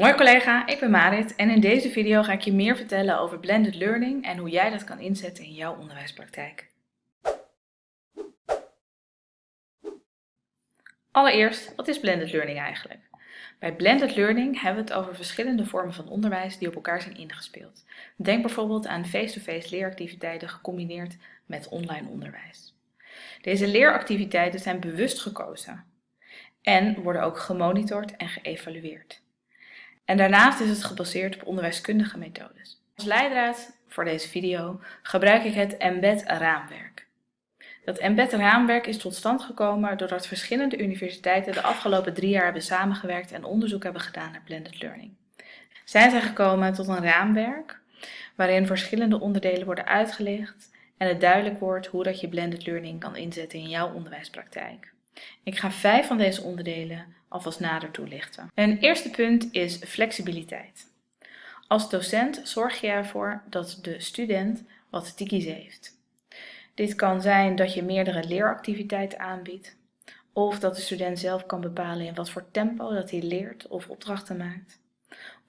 Hoi collega, ik ben Marit en in deze video ga ik je meer vertellen over blended learning en hoe jij dat kan inzetten in jouw onderwijspraktijk. Allereerst, wat is blended learning eigenlijk? Bij blended learning hebben we het over verschillende vormen van onderwijs die op elkaar zijn ingespeeld. Denk bijvoorbeeld aan face-to-face -face leeractiviteiten gecombineerd met online onderwijs. Deze leeractiviteiten zijn bewust gekozen en worden ook gemonitord en geëvalueerd. En daarnaast is het gebaseerd op onderwijskundige methodes. Als leidraad voor deze video gebruik ik het Embed raamwerk. Dat Embed raamwerk is tot stand gekomen doordat verschillende universiteiten de afgelopen drie jaar hebben samengewerkt en onderzoek hebben gedaan naar blended learning. Zij zijn gekomen tot een raamwerk waarin verschillende onderdelen worden uitgelegd en het duidelijk wordt hoe dat je blended learning kan inzetten in jouw onderwijspraktijk. Ik ga vijf van deze onderdelen alvast nader toelichten. Een eerste punt is flexibiliteit. Als docent zorg je ervoor dat de student wat te kiezen heeft. Dit kan zijn dat je meerdere leeractiviteiten aanbiedt, of dat de student zelf kan bepalen in wat voor tempo dat hij leert of opdrachten maakt.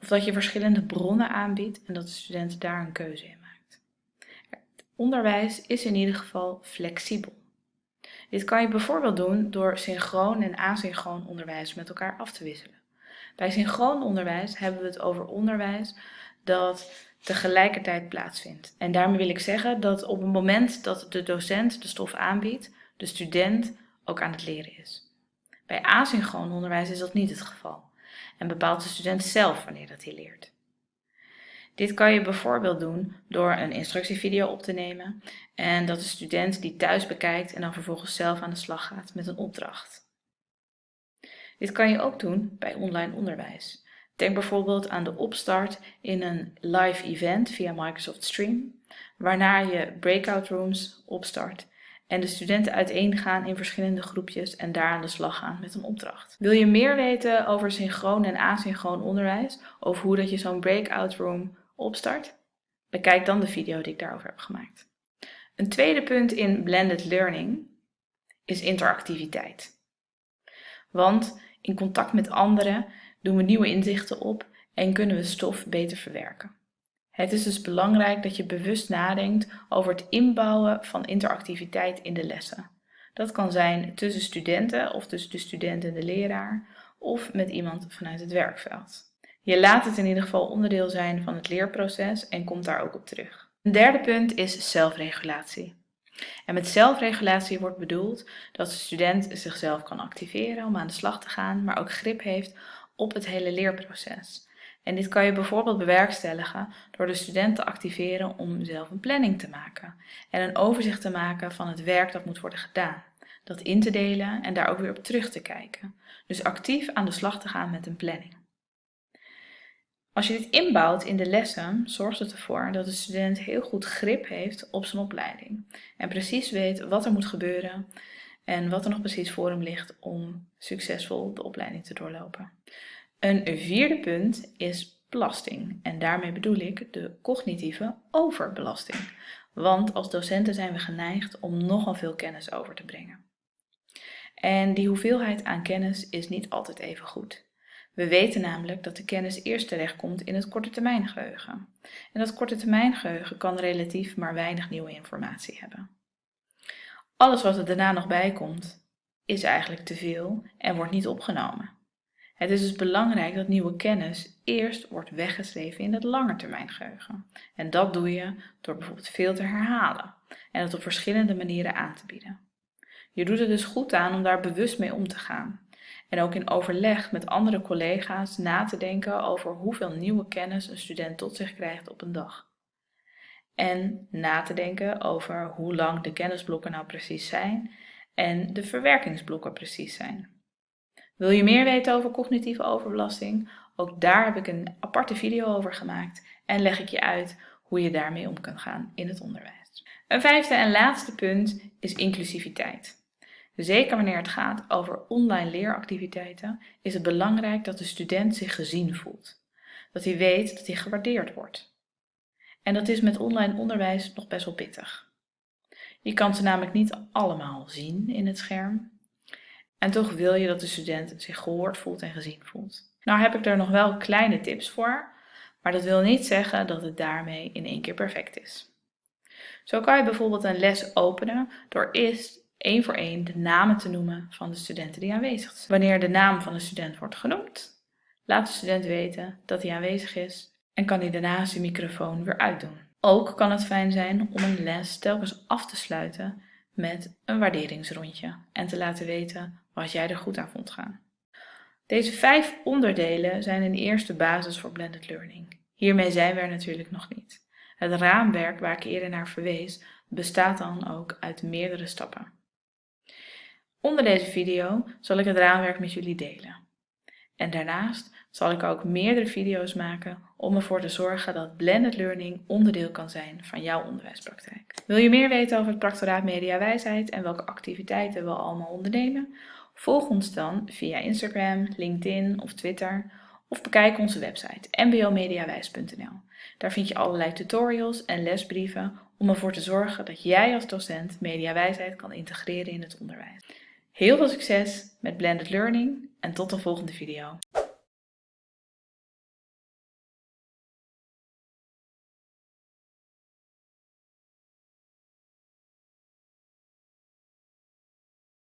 Of dat je verschillende bronnen aanbiedt en dat de student daar een keuze in maakt. Het onderwijs is in ieder geval flexibel. Dit kan je bijvoorbeeld doen door synchroon en asynchroon onderwijs met elkaar af te wisselen. Bij synchroon onderwijs hebben we het over onderwijs dat tegelijkertijd plaatsvindt. En daarmee wil ik zeggen dat op het moment dat de docent de stof aanbiedt, de student ook aan het leren is. Bij asynchroon onderwijs is dat niet het geval en bepaalt de student zelf wanneer dat hij leert. Dit kan je bijvoorbeeld doen door een instructievideo op te nemen en dat de student die thuis bekijkt en dan vervolgens zelf aan de slag gaat met een opdracht. Dit kan je ook doen bij online onderwijs. Denk bijvoorbeeld aan de opstart in een live event via Microsoft Stream, waarna je breakout rooms opstart en de studenten uiteengaan in verschillende groepjes en daar aan de slag gaan met een opdracht. Wil je meer weten over synchroon en asynchroon onderwijs, of hoe dat je zo'n breakout room opstart? Bekijk dan de video die ik daarover heb gemaakt. Een tweede punt in blended learning is interactiviteit. Want in contact met anderen doen we nieuwe inzichten op en kunnen we stof beter verwerken. Het is dus belangrijk dat je bewust nadenkt over het inbouwen van interactiviteit in de lessen. Dat kan zijn tussen studenten of tussen de student en de leraar of met iemand vanuit het werkveld. Je laat het in ieder geval onderdeel zijn van het leerproces en komt daar ook op terug. Een derde punt is zelfregulatie. En met zelfregulatie wordt bedoeld dat de student zichzelf kan activeren om aan de slag te gaan, maar ook grip heeft op het hele leerproces. En dit kan je bijvoorbeeld bewerkstelligen door de student te activeren om zelf een planning te maken en een overzicht te maken van het werk dat moet worden gedaan. Dat in te delen en daar ook weer op terug te kijken. Dus actief aan de slag te gaan met een planning. Als je dit inbouwt in de lessen, zorgt het ervoor dat de student heel goed grip heeft op zijn opleiding. En precies weet wat er moet gebeuren en wat er nog precies voor hem ligt om succesvol de opleiding te doorlopen. Een vierde punt is belasting. En daarmee bedoel ik de cognitieve overbelasting. Want als docenten zijn we geneigd om nogal veel kennis over te brengen. En die hoeveelheid aan kennis is niet altijd even goed. We weten namelijk dat de kennis eerst terechtkomt in het korte termijn geheugen. En dat korte termijn geheugen kan relatief maar weinig nieuwe informatie hebben. Alles wat er daarna nog bij komt, is eigenlijk te veel en wordt niet opgenomen. Het is dus belangrijk dat nieuwe kennis eerst wordt weggeschreven in het langetermijngeheugen. En dat doe je door bijvoorbeeld veel te herhalen en het op verschillende manieren aan te bieden. Je doet er dus goed aan om daar bewust mee om te gaan en ook in overleg met andere collega's na te denken over hoeveel nieuwe kennis een student tot zich krijgt op een dag. En na te denken over hoe lang de kennisblokken nou precies zijn en de verwerkingsblokken precies zijn. Wil je meer weten over cognitieve overbelasting? Ook daar heb ik een aparte video over gemaakt en leg ik je uit hoe je daarmee om kan gaan in het onderwijs. Een vijfde en laatste punt is inclusiviteit. Zeker wanneer het gaat over online leeractiviteiten is het belangrijk dat de student zich gezien voelt. Dat hij weet dat hij gewaardeerd wordt. En dat is met online onderwijs nog best wel pittig. Je kan ze namelijk niet allemaal zien in het scherm. En toch wil je dat de student zich gehoord voelt en gezien voelt. Nou heb ik er nog wel kleine tips voor, maar dat wil niet zeggen dat het daarmee in één keer perfect is. Zo kan je bijvoorbeeld een les openen door eerst één voor één de namen te noemen van de studenten die aanwezig zijn. Wanneer de naam van de student wordt genoemd, laat de student weten dat hij aanwezig is en kan hij daarna zijn microfoon weer uitdoen. Ook kan het fijn zijn om een les telkens af te sluiten met een waarderingsrondje en te laten weten wat jij er goed aan vond gaan. Deze vijf onderdelen zijn een eerste basis voor blended learning. Hiermee zijn we er natuurlijk nog niet. Het raamwerk waar ik eerder naar verwees bestaat dan ook uit meerdere stappen. Onder deze video zal ik het raamwerk met jullie delen. En daarnaast zal ik ook meerdere video's maken om ervoor te zorgen dat blended learning onderdeel kan zijn van jouw onderwijspraktijk. Wil je meer weten over het Practoraat Mediawijsheid en welke activiteiten we allemaal ondernemen? Volg ons dan via Instagram, LinkedIn of Twitter of bekijk onze website mbomediawijs.nl. Daar vind je allerlei tutorials en lesbrieven om ervoor te zorgen dat jij als docent mediawijsheid kan integreren in het onderwijs. Heel veel succes met blended learning en tot de volgende video.